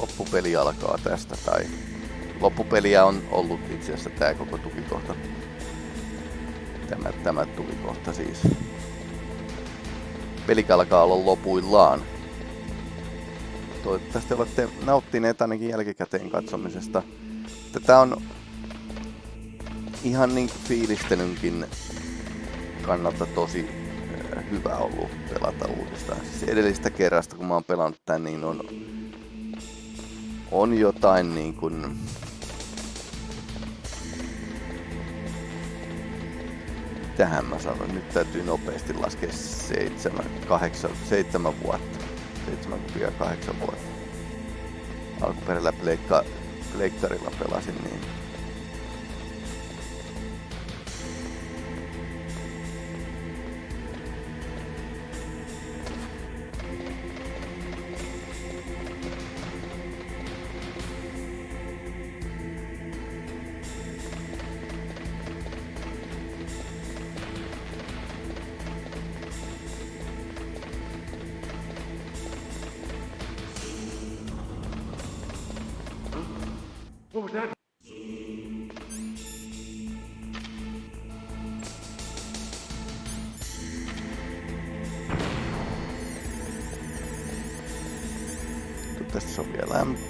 loppupeli alkaa tästä, tai loppupeliä on ollut itse asiassa tämä koko tukikohta. Tämä, tämä tukikohta siis. Peli alkaa olla lopuillaan. Toivottavasti olette nauttineet ainakin jälkikäteen katsomisesta. Tätä on ihan niin fiilistelynkin kannalta tosi äh, hyvä ollut pelata uudestaan. Siis edellistä kerrasta, kun mä oon pelannut tän, niin on, on jotain niin kuin... Tähän mä sanon, nyt täytyy nopeasti laskea seitsemän, kahdeksan, seitsemän vuotta. Seitsemän, kahdeksan vuotta. Alkuperällä pleikka, pleikkarilla pelasin, niin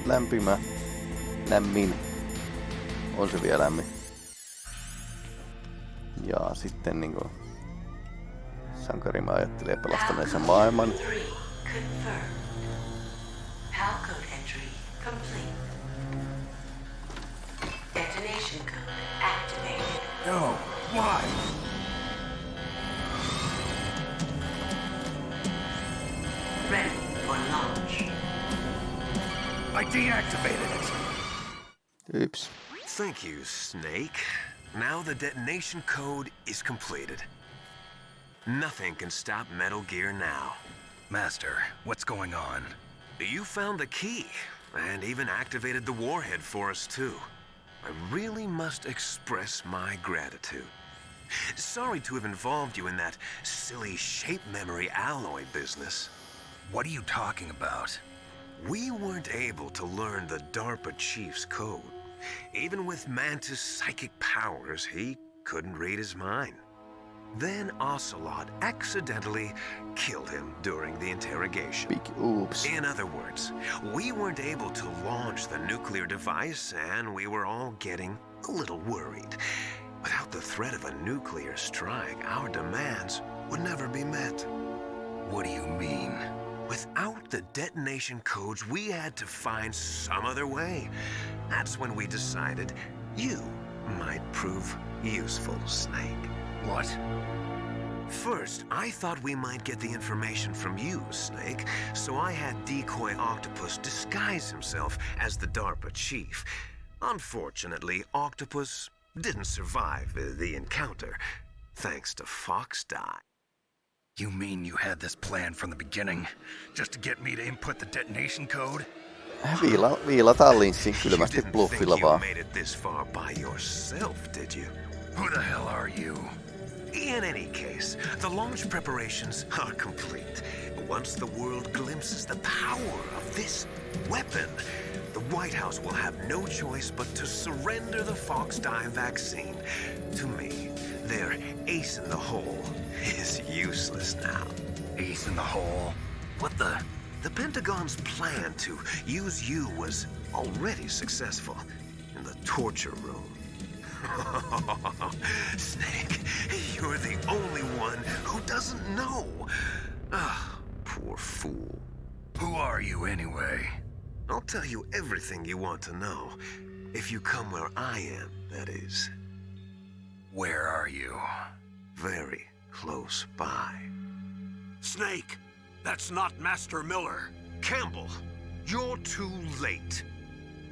lämpimä, lämmin. On se vielä lämmin. Ja sitten niinku sankarimme ajattelee pelastaneensa maailman. No, why? Deactivated it. Oops. Thank you, Snake. Now the detonation code is completed. Nothing can stop Metal Gear now. Master, what's going on? You found the key, and even activated the warhead for us too. I really must express my gratitude. Sorry to have involved you in that silly shape memory alloy business. What are you talking about? We weren't able to learn the DARPA chief's code. Even with Mantis' psychic powers, he couldn't read his mind. Then Ocelot accidentally killed him during the interrogation. Big oops. In other words, we weren't able to launch the nuclear device, and we were all getting a little worried. Without the threat of a nuclear strike, our demands would never be met. What do you mean? Without the detonation codes, we had to find some other way. That's when we decided you might prove useful, Snake. What? First, I thought we might get the information from you, Snake, so I had Decoy Octopus disguise himself as the DARPA chief. Unfortunately, Octopus didn't survive the encounter, thanks to Fox Die. You mean you had this plan from the beginning? Just to get me to input the detonation code? Viila, viilataan linssin kylmästi bluffilla vaan. made it this far by yourself, did you? Who the hell are you? In any case, the launch preparations are complete. Once the world glimpses the power of this weapon, the White House will have no choice but to surrender the Fox vaccine to me. Their ace in the hole is useless now. Ace in the hole? What the? The Pentagon's plan to use you was already successful in the torture room. Snake, you're the only one who doesn't know. Ah, poor fool. Who are you anyway? I'll tell you everything you want to know. If you come where I am, that is. Where are you? Very close by. Snake, that's not Master Miller. Campbell, you're too late.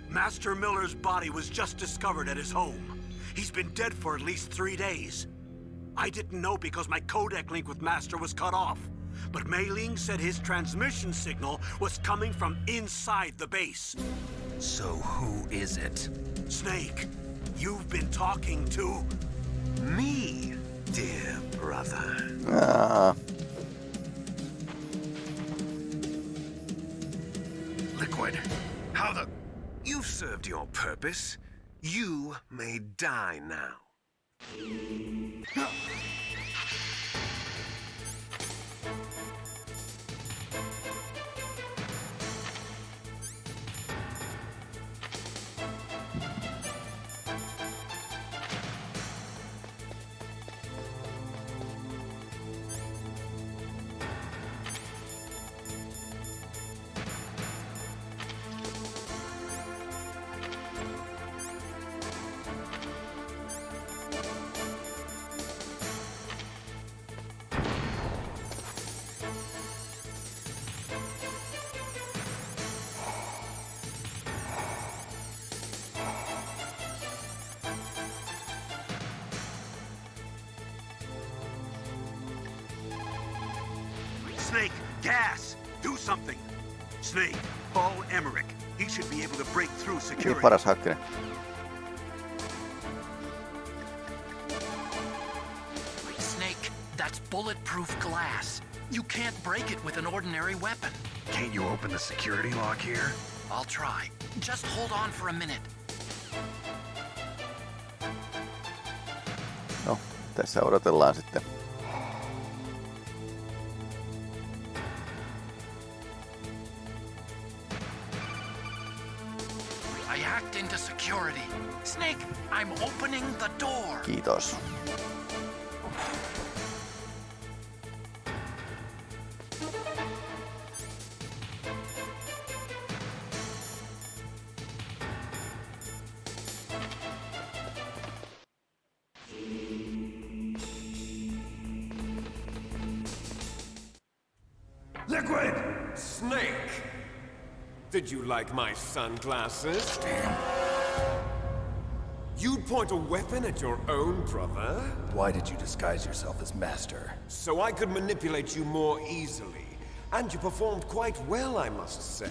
Master Miller's body was just discovered at his home. He's been dead for at least three days. I didn't know because my codec link with Master was cut off. But Mei Ling said his transmission signal was coming from inside the base. So who is it? Snake, you've been talking to... Me, dear brother. Ah. Liquid, how How the... You've served your purpose. You may die now. Gas! Do something! Snake, Paul Emmerich. He should be able to break through Niin security. paras hakkinen. Snake, that's bulletproof glass. You can't break it with an ordinary weapon. Can't you open the security lock here? I'll try. Just hold on for a minute. No, tässä odotellaan sitten. I hacked into security. Snake, I'm opening the door. Kiitos. Did you like my sunglasses? Damn. You'd point a weapon at your own brother? Why did you disguise yourself as Master? So I could manipulate you more easily. And you performed quite well, I must say.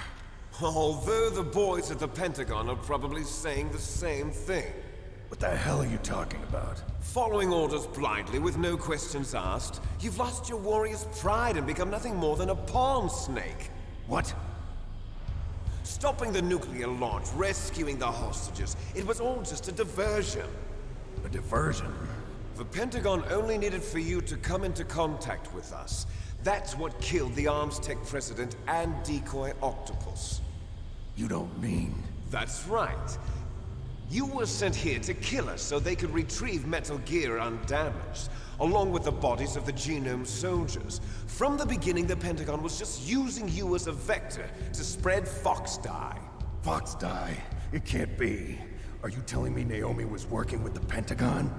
Although the boys at the Pentagon are probably saying the same thing. What the hell are you talking about? Following orders blindly with no questions asked, you've lost your warrior's pride and become nothing more than a pawn snake. What? Stopping the nuclear launch, rescuing the hostages, it was all just a diversion. A diversion? The Pentagon only needed for you to come into contact with us. That's what killed the Arms Tech president and decoy Octopus. You don't mean... That's right. You were sent here to kill us so they could retrieve Metal Gear undamaged, along with the bodies of the Genome soldiers. From the beginning, the Pentagon was just using you as a vector to spread Fox Die. Fox die? It can't be. Are you telling me Naomi was working with the Pentagon?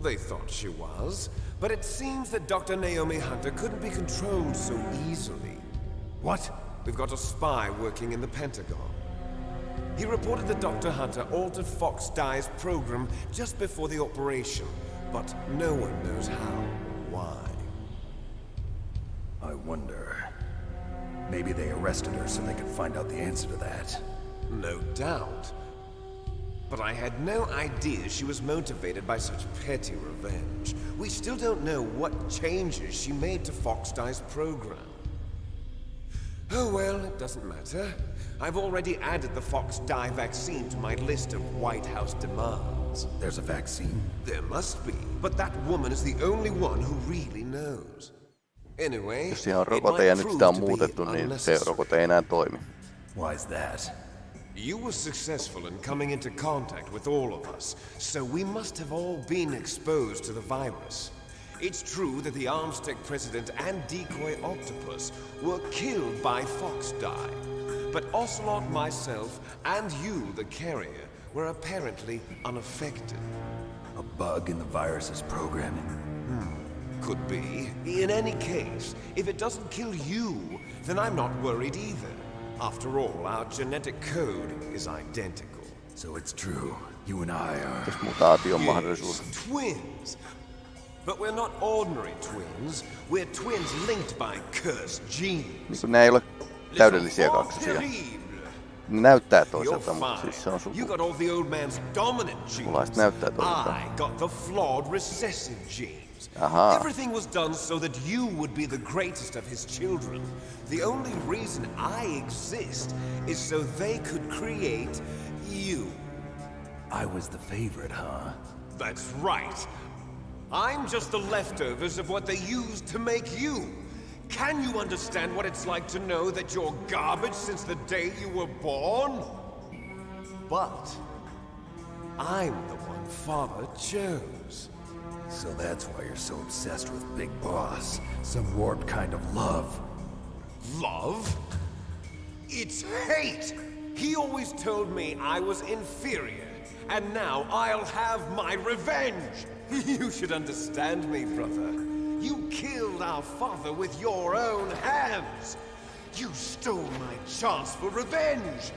They thought she was, but it seems that Dr. Naomi Hunter couldn't be controlled so easily. What? We've got a spy working in the Pentagon. He reported that Dr. Hunter altered Fox Die's program just before the operation, but no one knows how or why. I wonder... Maybe they arrested her so they could find out the answer to that. No doubt. But I had no idea she was motivated by such petty revenge. We still don't know what changes she made to Fox Die's program. Oh well, it doesn't matter. I've already added the Fox Die vaccine to my list of White House demands. There's a vaccine? There must be, but that woman is the only one who really knows. Anyway, Jos siihen on it rokote might ja nyt prove sitä on be muutettu, niin se unnecessary. rokote ei enää toimi. Why's that? You were successful in coming into contact with all of us, so we must have all been exposed to the virus. It's true that the Armstech president and decoy Octopus were killed by Fox Die, but Ocelot, myself, and you, the carrier, were apparently unaffected. A bug in the virus's programming? Hmm. Could be. In any case, if it doesn't kill you, then I'm not worried either. After all, our genetic code is identical. So it's true. You and I are... Jos mahdollisuus. Yes, twins. But we're not ordinary twins. We're twins linked by cursed genes. Niin kuin ne ei ole täydellisiä Les kaksosia. Ne näyttää You're toiselta, mutta siis se on You suku. got all the old man's dominant genes. Näyttää toisiltaan. I got the flawed recessive genes. dreams. Aha. Everything was done so that you would be the greatest of his children. The only reason I exist is so they could create you. I was the favorite, huh? That's right. I'm just the leftovers of what they used to make you. Can you understand what it's like to know that you're garbage since the day you were born? But I'm the one Father chose. So that's why you're so obsessed with Big Boss. Some warped kind of love. Love? It's hate! He always told me I was inferior, and now I'll have my revenge! You should understand me, brother. You killed our father with your own hands! You stole my chance for revenge!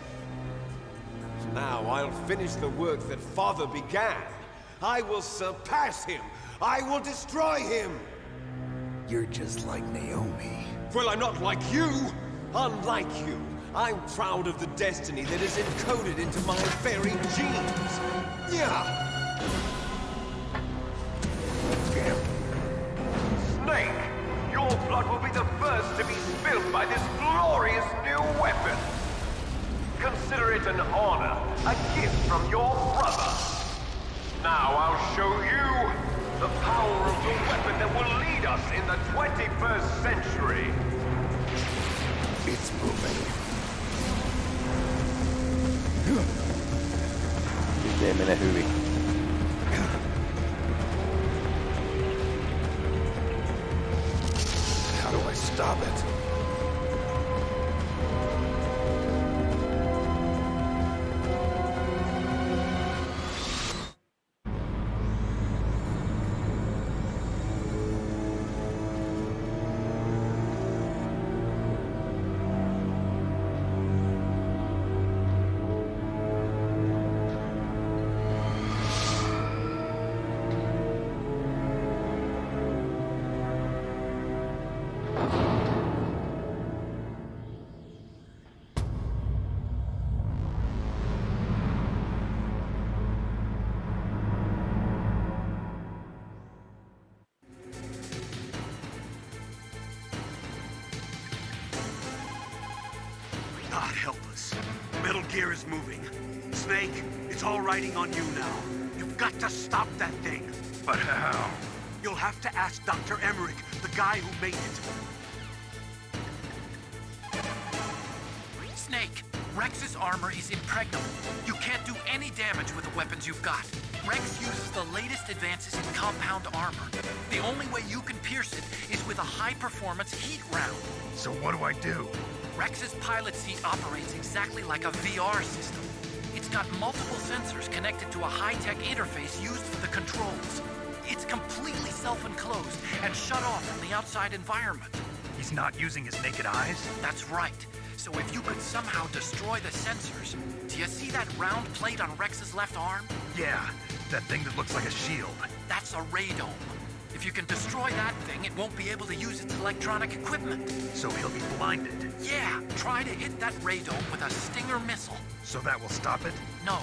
Now I'll finish the work that father began. I will surpass him! I will destroy him! You're just like Naomi. Well, I'm not like you! Unlike you, I'm proud of the destiny that is encoded into my very genes! Yeah! Snake, your blood will be the first to be spilled by this glorious new weapon. Consider it an honor, a gift from your brother. Now I'll show you the power of the weapon that will lead us in the 21st century. It's moving. Nyt ei mene Gear is moving. Snake, it's all riding on you now. You've got to stop that thing. But how? You'll have to ask Dr. Emmerich, the guy who made it. Snake, Rex's armor is impregnable. You can't do any damage with the weapons you've got. Rex uses the latest advances in compound armor. The only way you can pierce it is with a high-performance heat round. So what do I do? Rex's pilot seat operates exactly like a VR system. It's got multiple sensors connected to a high-tech interface used for the controls. It's completely self-enclosed and shut off from the outside environment. He's not using his naked eyes? That's right. So if you could somehow destroy the sensors, do you see that round plate on Rex's left arm? Yeah, that thing that looks like a shield. That's a radome. If you can destroy that thing, it won't be able to use its electronic equipment. So he'll be blinded. Yeah, try to hit that radome with a Stinger missile. So that will stop it? No.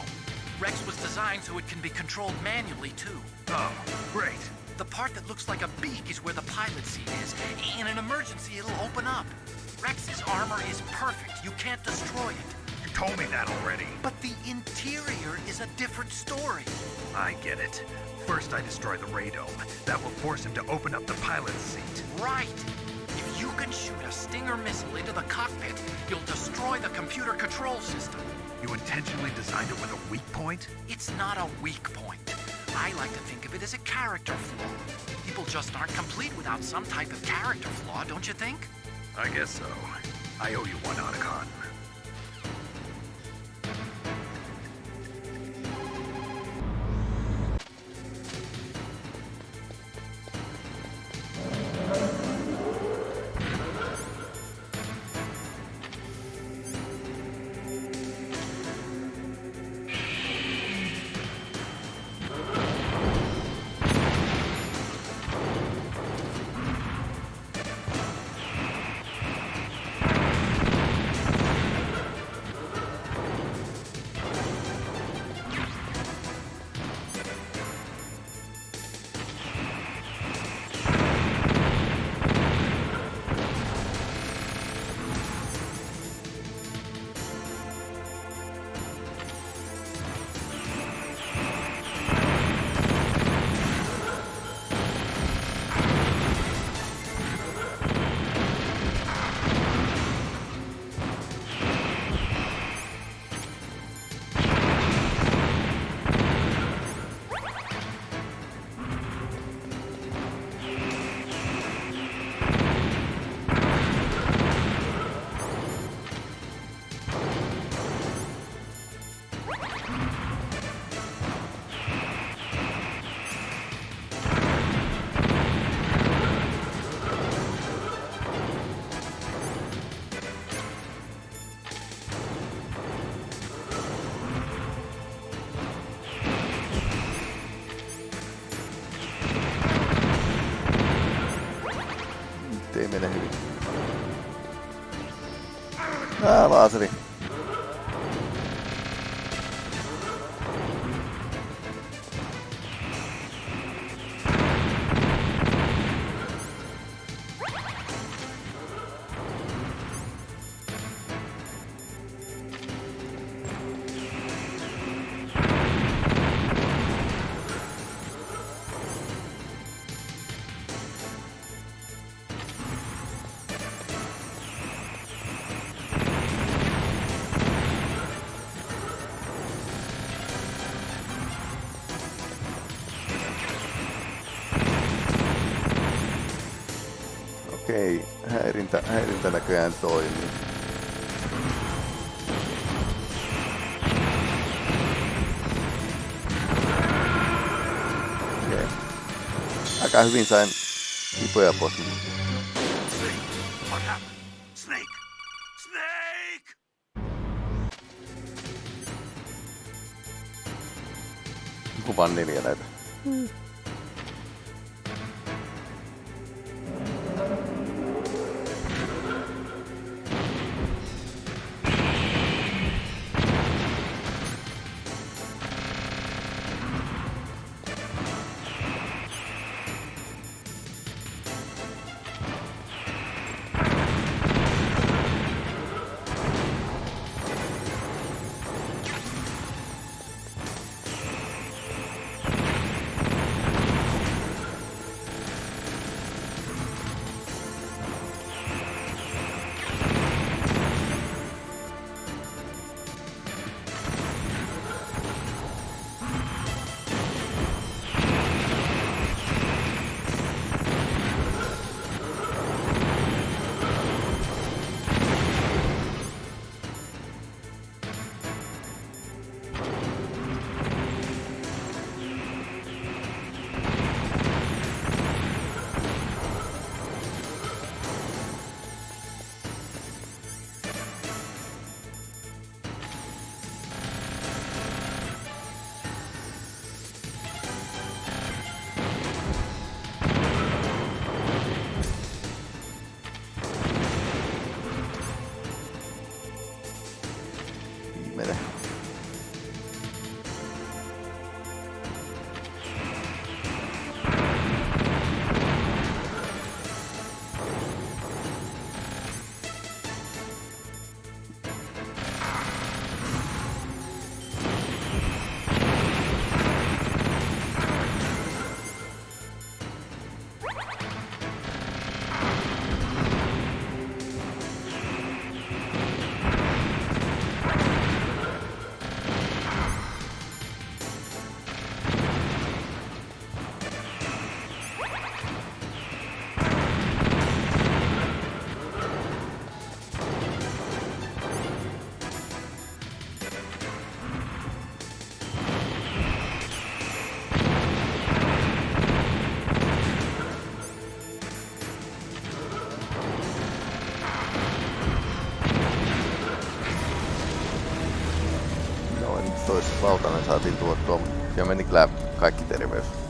Rex was designed so it can be controlled manually, too. Oh, great. The part that looks like a beak is where the pilot seat is. In an emergency, it'll open up. Rex's armor is perfect. You can't destroy it. You told me that already. But the interior is a different story. I get it. First I destroy the radome. That will force him to open up the pilot's seat. Right. If you can shoot a Stinger missile into the cockpit, you'll destroy the computer control system. You intentionally designed it with a weak point? It's not a weak point. I like to think of it as a character flaw. People just aren't complete without some type of character flaw, don't you think? I guess so. I owe you one, Otacon. Ah, Lázaro. cancel in Okay. He put up with me. apostar. Kuvan neljä näitä. Mm. toisessa lautanen saatiin tuottua, mutta ja meni kyllä kaikki terveys.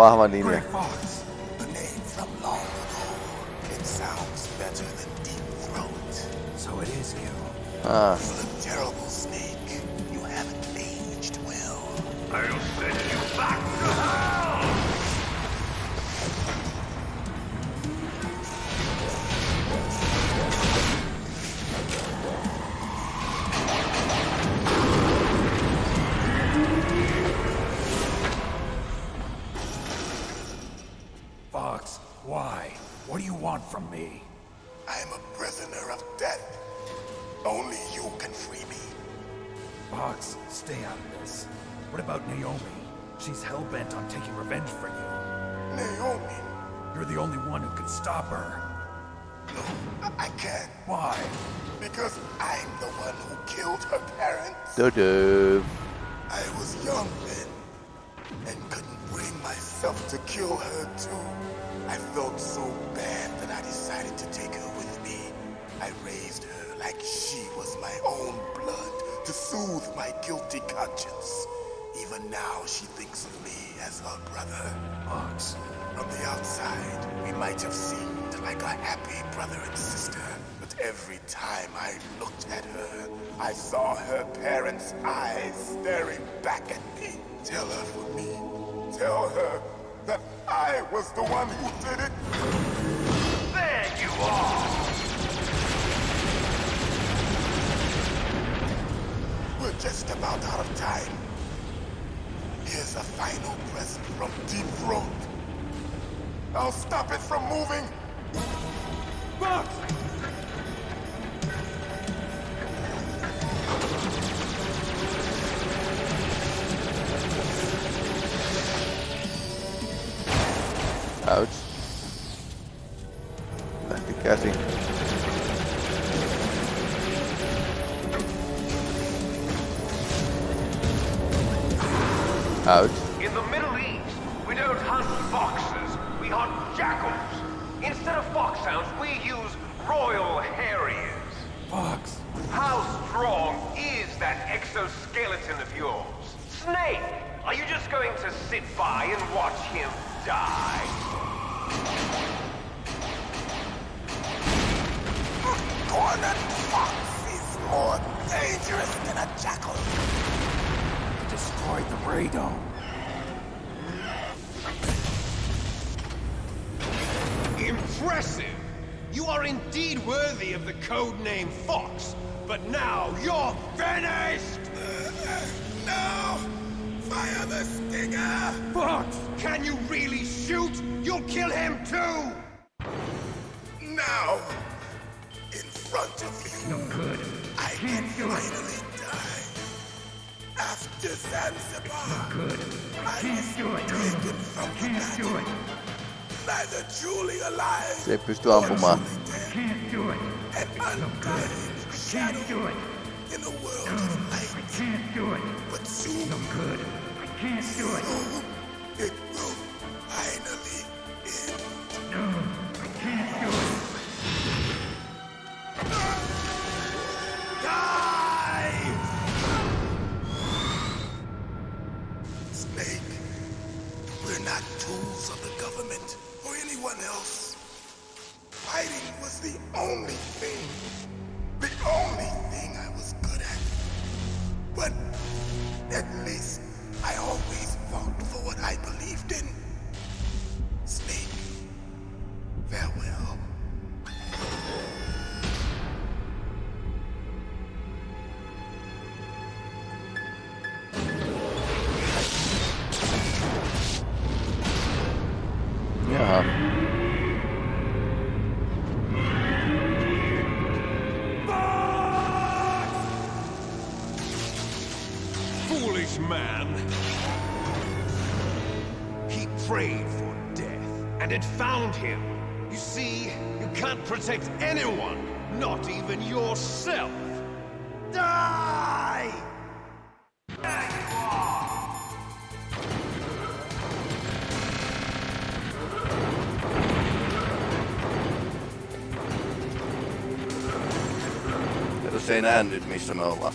Navarro Manini. You're the only one who can stop her. No, I can't. Why? Because I'm the one who killed her parents. Dodo. I was young then, and couldn't bring myself to kill her too. I felt so bad that I decided to take her with me. I raised her like she was my own blood to soothe my guilty conscience. Even now, she thinks of me as her brother. Ox, from the outside, we might have seemed like a happy brother and sister. But every time I looked at her, I saw her parents' eyes staring back at me. Tell her for me. Tell her that I was the one who did it. There you are! We're just about out of time. Here's a final present from Deep Throat. I'll stop it from moving. Bugs! Ouch. Lähti käsi. Ouch. Sit by and watch him die? Cornered fox is more dangerous than a jackal. Destroyed the radome. Impressive! You are indeed worthy of the codename Fox, but now you're finished! No! Fire the stinger! Bugs! Can you really shoot? You'll kill him too! Now! In front of you, No good. I can finally die. After Zanzibar, Good. I Can't do it. taken from the Can't do it. neither truly alive Se ei pysty ampumaan. truly dead, Can't do it. an undying shadow Can't do it. in a world of I light. can't do it. But soon, No good. Can't do it. It found him. You see, you can't protect anyone, not even yourself. Die! Jos ei näe nyt missä me ollaan.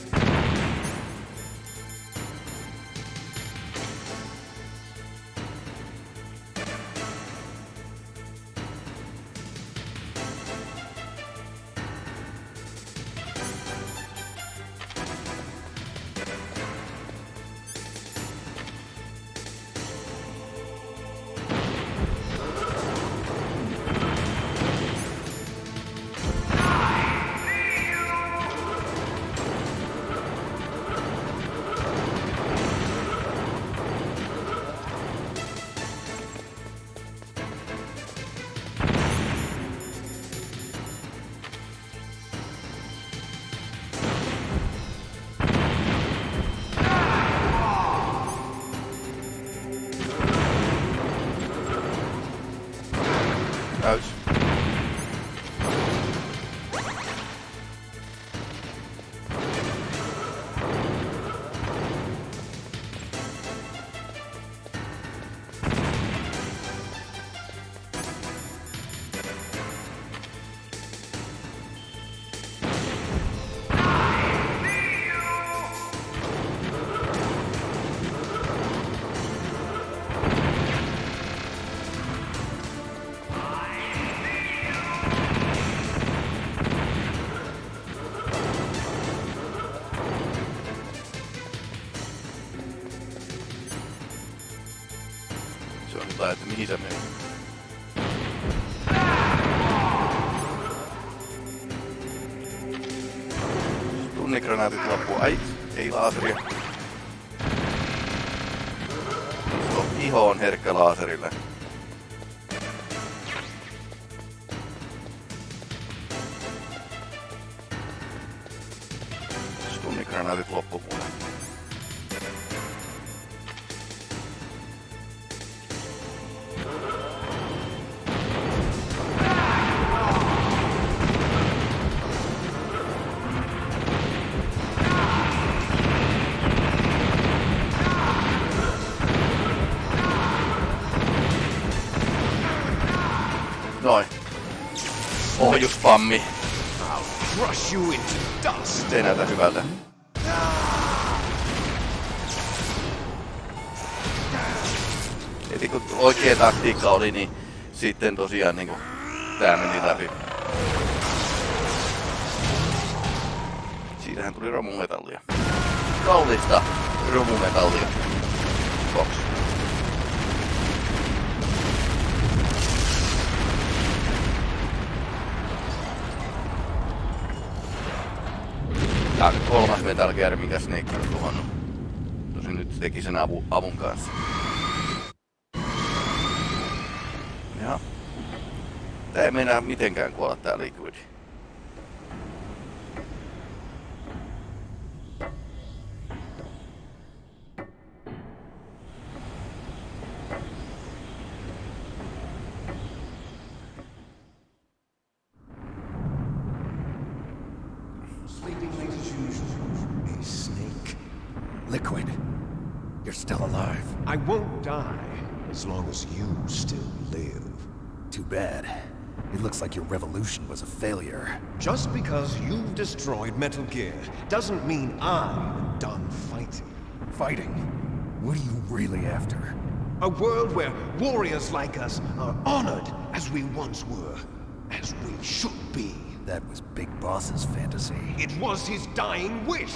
Tunnigranaatit loppu. Ai, ei laaseria. Iho on herkkä laaserille. Noin. Ohjuspammi. Se ei näytä hyvältä. Eli kun oikea taktiikka oli, niin sitten tosiaan niin tää meni läpi. Siitähän tuli romumetallia. Kallista romumetallia. Box. Nyt kolmas Metal Gear, mikä Snake on tuhannut. Tosin nyt teki sen avu, avun kanssa. Ja. Tää ei meinaa mitenkään kuolla tää Liquid. Failure. Just because you've destroyed Metal Gear doesn't mean I'm done fighting. Fighting? What are you really after? A world where warriors like us are honored as we once were, as we should be. That was Big Boss's fantasy. It was his dying wish.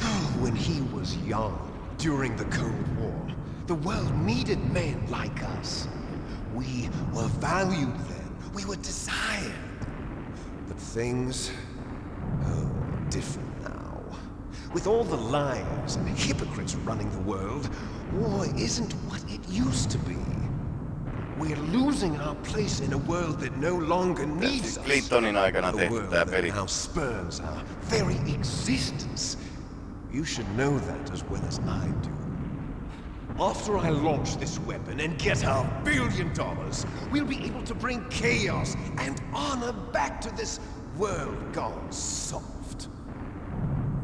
when he was young, during the Cold War, the world needed men like us. We were valued then. We were desired. But things oh, are different now. With all the liars and hypocrites running the world, war isn't what it used to be. We're losing our place in a world that no longer needs us. Clintonin aikana A world that now spurns our very existence. You should know that as well as I do. After I launch this weapon and get our billion dollars, we'll be able to bring chaos and honor back to this world gone soft.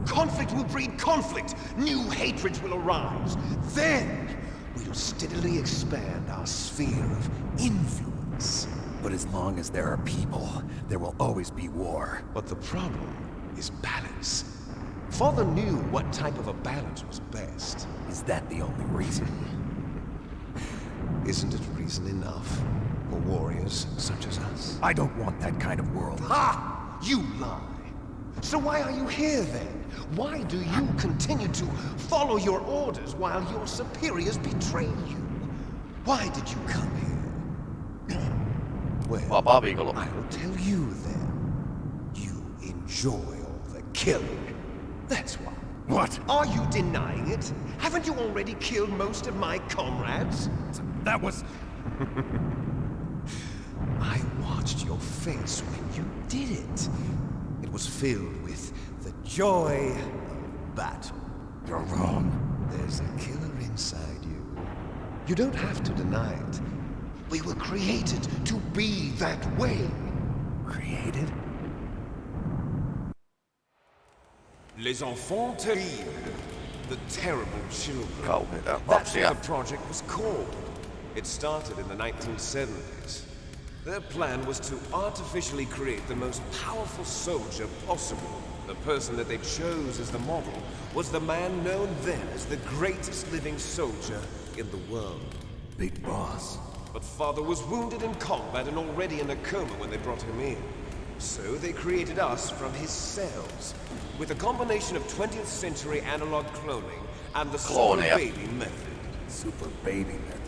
Conflict will breed conflict. New hatreds will arise. Then we'll steadily expand our sphere of influence. But as long as there are people, there will always be war. But the problem is balance. Father knew what type of a balance was best. Is that the only reason? Isn't it reason enough for warriors such as us? I don't want that kind of world. Ha! You lie. So why are you here then? Why do you continue to follow your orders while your superiors betray you? Why did you come here? Well, Vapaa viikonloppu. I'll tell you then. You enjoy all the killing. That's why. What? Are you denying it? Haven't you already killed most of my comrades? That was... I watched your face when you did it. It was filled with the joy of battle. You're wrong. There's a killer inside you. You don't have to deny it. We were created to be that way. Created? Les enfants terribles. The terrible children. Oh, Kauheita That's lapsia. what the project was called. It started in the 1970s. Their plan was to artificially create the most powerful soldier possible. The person that they chose as the model was the man known then as the greatest living soldier in the world. Big Boss. But father was wounded in combat and already in a coma when they brought him in. So they created us from his cells, with a combination of 20th century analog cloning and the super baby method. Super baby method.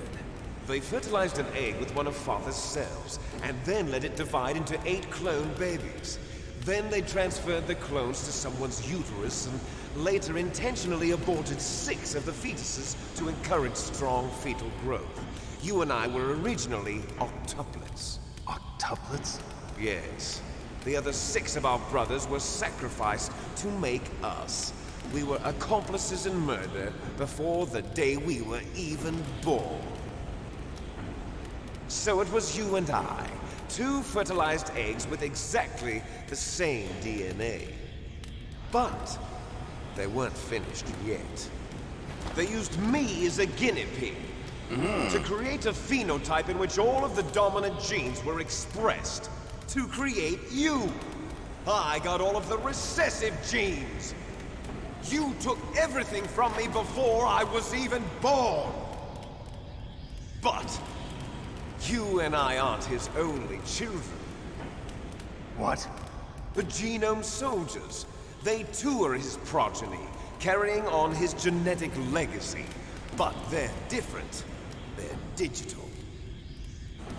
They fertilized an egg with one of Father's cells, and then let it divide into eight clone babies. Then they transferred the clones to someone's uterus and later intentionally aborted six of the fetuses to encourage strong fetal growth. You and I were originally octuplets. Octuplets? Yes. The other six of our brothers were sacrificed to make us. We were accomplices in murder before the day we were even born. So it was you and I, two fertilized eggs with exactly the same DNA. But they weren't finished yet. They used me as a guinea pig to create a phenotype in which all of the dominant genes were expressed. To create you. I got all of the recessive genes. You took everything from me before I was even born. But you and I aren't his only children. What? The Genome Soldiers. They too are his progeny, carrying on his genetic legacy. But they're different. They're digital.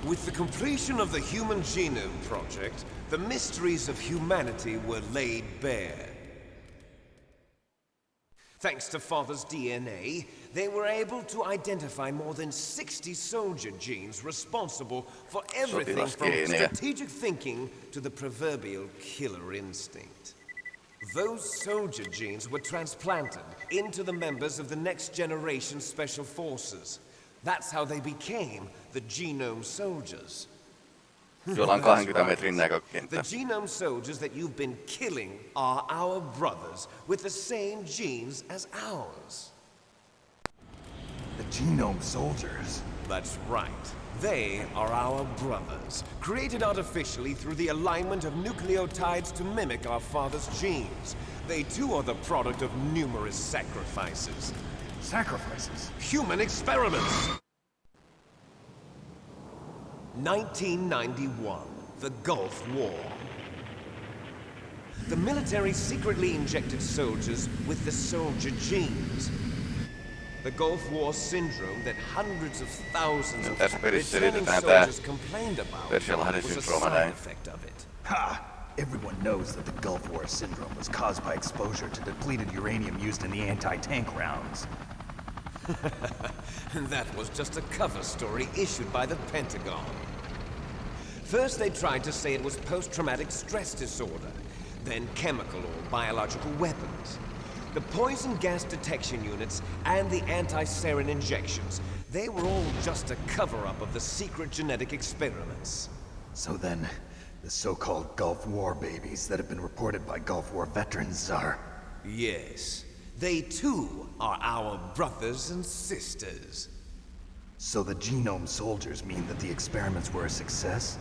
With the completion of the Human Genome Project, the mysteries of humanity were laid bare. Thanks to Father's DNA, they were able to identify more than 60 soldier genes responsible for everything from strategic thinking to the proverbial killer instinct. Those soldier genes were transplanted into the members of the next generation special forces. That's how they became the genome soldiers. Jolla on 20 metrin The genome soldiers that you've been killing are our brothers with the same genes as ours. The Genome Soldiers? That's right. They are our brothers, created artificially through the alignment of nucleotides to mimic our father's genes. They too are the product of numerous sacrifices. Sacrifices? Human experiments! 1991, the Gulf War. The military secretly injected soldiers with the soldier genes. The Gulf War syndrome that hundreds of thousands of returning soldiers complained about was a side effect of it. Ha! Everyone knows that the Gulf War syndrome was caused by exposure to depleted uranium used in the anti-tank rounds. And that was just a cover story issued by the Pentagon. First, they tried to say it was post-traumatic stress disorder, then chemical or biological weapons. The poison gas detection units and the anti-sarin injections, they were all just a cover-up of the secret genetic experiments. So then, the so-called Gulf War babies that have been reported by Gulf War veterans are... Yes, they too are our brothers and sisters. So the Genome Soldiers mean that the experiments were a success?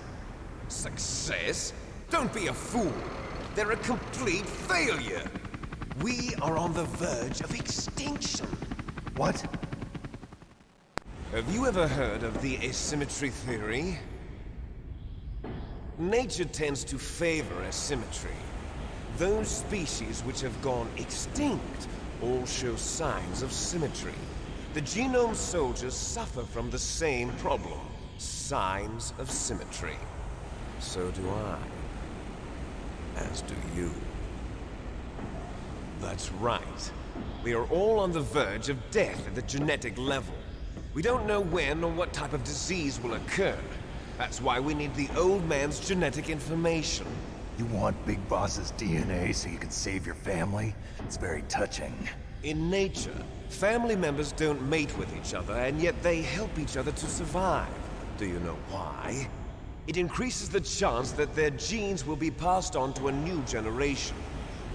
Success? Don't be a fool. They're a complete failure. We are on the verge of extinction. What? Have you ever heard of the asymmetry theory? Nature tends to favor asymmetry. Those species which have gone extinct all show signs of symmetry. The genome soldiers suffer from the same problem. Signs of symmetry. So do I. As do you. That's right. We are all on the verge of death at the genetic level. We don't know when or what type of disease will occur. That's why we need the old man's genetic information. You want Big Boss's DNA so you can save your family? It's very touching. In nature, family members don't mate with each other, and yet they help each other to survive. Do you know why? It increases the chance that their genes will be passed on to a new generation.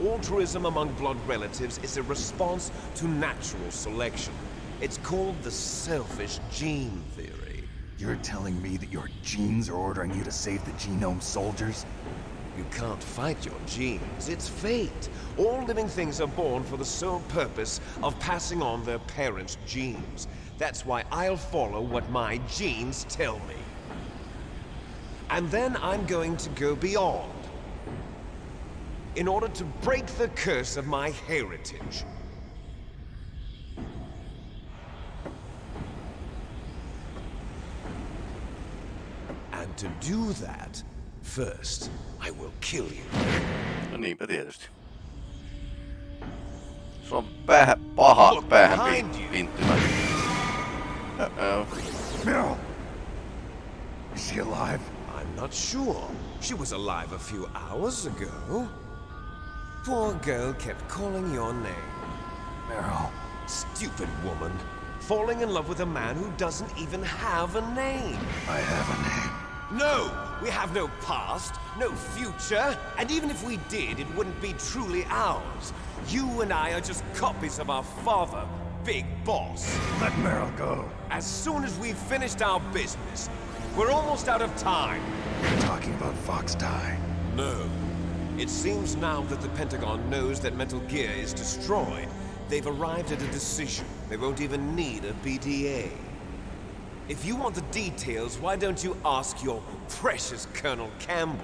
Altruism among blood relatives is a response to natural selection. It's called the selfish gene theory. You're telling me that your genes are ordering you to save the Genome Soldiers? You can't fight your genes. It's fate. All living things are born for the sole purpose of passing on their parents' genes. That's why I'll follow what my genes tell me. And then I'm going to go beyond. In order to break the curse of my heritage. And to do that, first, I will kill you. No niinpä tietysti. Se on vähän paha Look päähän behind you. pinttymä. Uh-oh. Äh, äh. Meryl! Is she alive? I'm not sure. She was alive a few hours ago. Poor girl kept calling your name. Meryl. Stupid woman. Falling in love with a man who doesn't even have a name. I have a name. No! We have no past, no future, and even if we did, it wouldn't be truly ours. You and I are just copies of our father, Big Boss. Let Meryl go. As soon as we've finished our business, we're almost out of time. You're talking about Fox Die. No. It seems now that the Pentagon knows that Metal Gear is destroyed. They've arrived at a decision. They won't even need a BDA. If you want the details, why don't you ask your precious Colonel Campbell?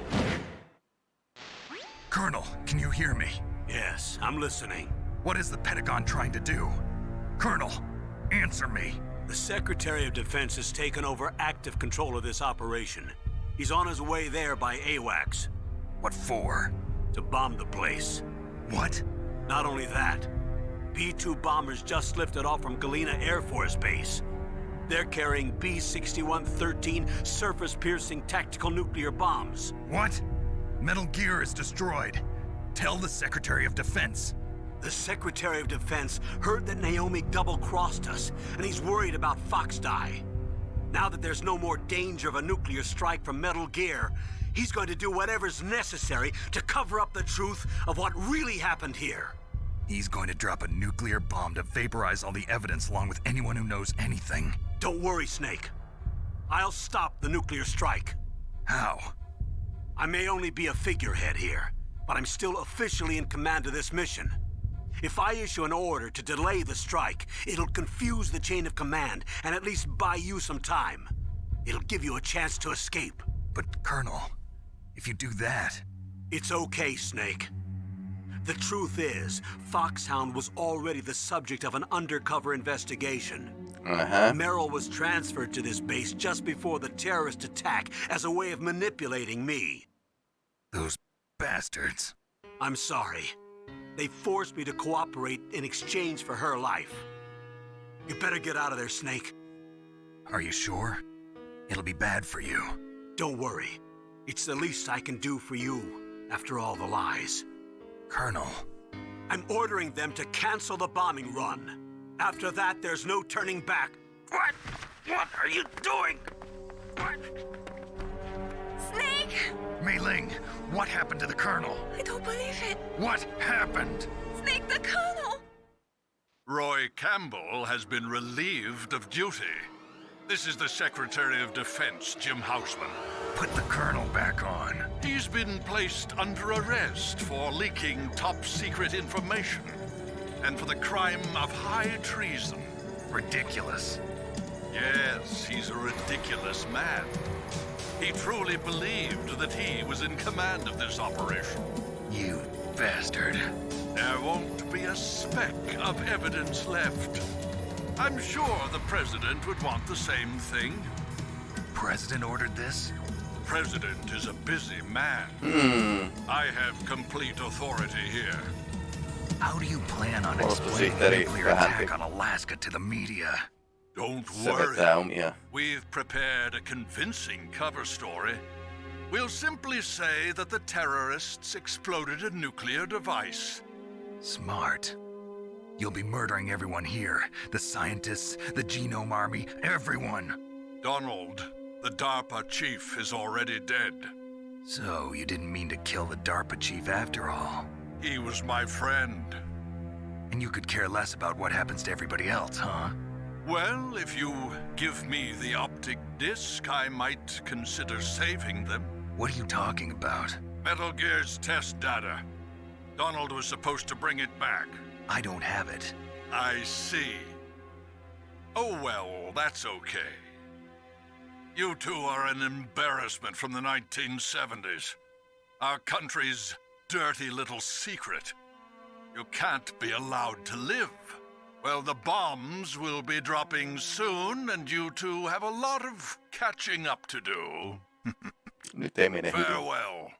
Colonel, can you hear me? Yes, I'm listening. What is the Pentagon trying to do? Colonel, answer me. The Secretary of Defense has taken over active control of this operation. He's on his way there by AWACS What for? to bomb the place. What? Not only that, B-2 bombers just lifted off from Galena Air Force Base. They're carrying B-6113 surface-piercing tactical nuclear bombs. What? Metal Gear is destroyed. Tell the Secretary of Defense. The Secretary of Defense heard that Naomi double-crossed us, and he's worried about Fox Die. Now that there's no more danger of a nuclear strike from Metal Gear, he's going to do whatever's necessary to cover up the truth of what really happened here. He's going to drop a nuclear bomb to vaporize all the evidence along with anyone who knows anything. Don't worry, Snake. I'll stop the nuclear strike. How? I may only be a figurehead here, but I'm still officially in command of this mission. If I issue an order to delay the strike, it'll confuse the chain of command and at least buy you some time. It'll give you a chance to escape. But, Colonel, if you do that, It's okay, Snake. The truth is, Foxhound was already the subject of an undercover investigation. Uh-huh. Meryl was transferred to this base just before the terrorist attack as a way of manipulating me. those bastards. I'm sorry. They forced me to cooperate in exchange for her life. You better get out of there, Snake. Are you sure? It'll be bad for you. Don't worry. It's the least I can do for you after all the lies. Colonel, I'm ordering them to cancel the bombing run. After that, there's no turning back. What? What are you doing? What? Snake! Mei Ling, what happened to the Colonel? I don't believe it. What happened? Snake the Colonel! Roy Campbell has been relieved of duty. This is the Secretary of Defense, Jim Houseman. Put the Colonel back on. He's been placed under arrest for leaking top secret information and for the crime of high treason. Ridiculous. Yes, he's a ridiculous man. He truly believed that he was in command of this operation. You bastard. There won't be a speck of evidence left. I'm sure the President would want the same thing. President ordered this? The President is a busy man. Hmm. I have complete authority here. How do you plan on explaining the nuclear attack on Alaska to the media? Don't worry. vetää omia. We've prepared a convincing cover story. We'll simply say that the terrorists exploded a nuclear device. Smart. You'll be murdering everyone here. The scientists, the genome army, everyone. Donald, the DARPA chief, is already dead. So, you didn't mean to kill the DARPA chief after all. He was my friend. And you could care less about what happens to everybody else, huh? Well, if you give me the optic disc, I might consider saving them. What are you talking about? Metal Gear's test data. Donald was supposed to bring it back. I don't have it. I see. Oh well, that's okay. You two are an embarrassment from the 1970s. Our country's dirty little secret. You can't be allowed to live. Well, the bombs will be dropping soon, and you two have a lot of catching up to do. Nyt ei mene. Farewell.